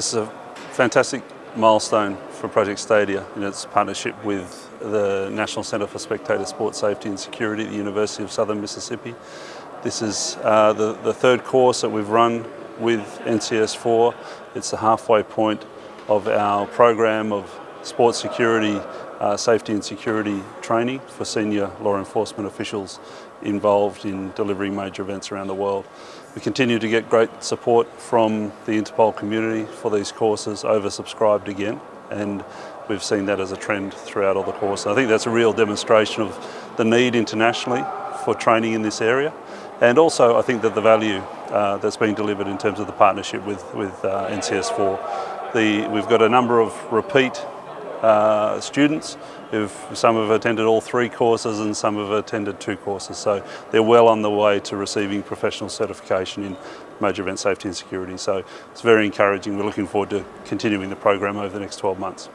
this is a fantastic milestone for Project Stadia in its partnership with the National Centre for Spectator Sport Safety and Security at the University of Southern Mississippi. This is uh, the, the third course that we've run with NCS4. It's the halfway point of our program of sports security, uh, safety and security training for senior law enforcement officials involved in delivering major events around the world. We continue to get great support from the Interpol community for these courses, oversubscribed again, and we've seen that as a trend throughout all the courses. I think that's a real demonstration of the need internationally for training in this area, and also I think that the value uh, that's being delivered in terms of the partnership with, with uh, NCS4. The, we've got a number of repeat uh, students who've some have attended all three courses and some have attended two courses. So they're well on the way to receiving professional certification in major event safety and security. So it's very encouraging. We're looking forward to continuing the program over the next 12 months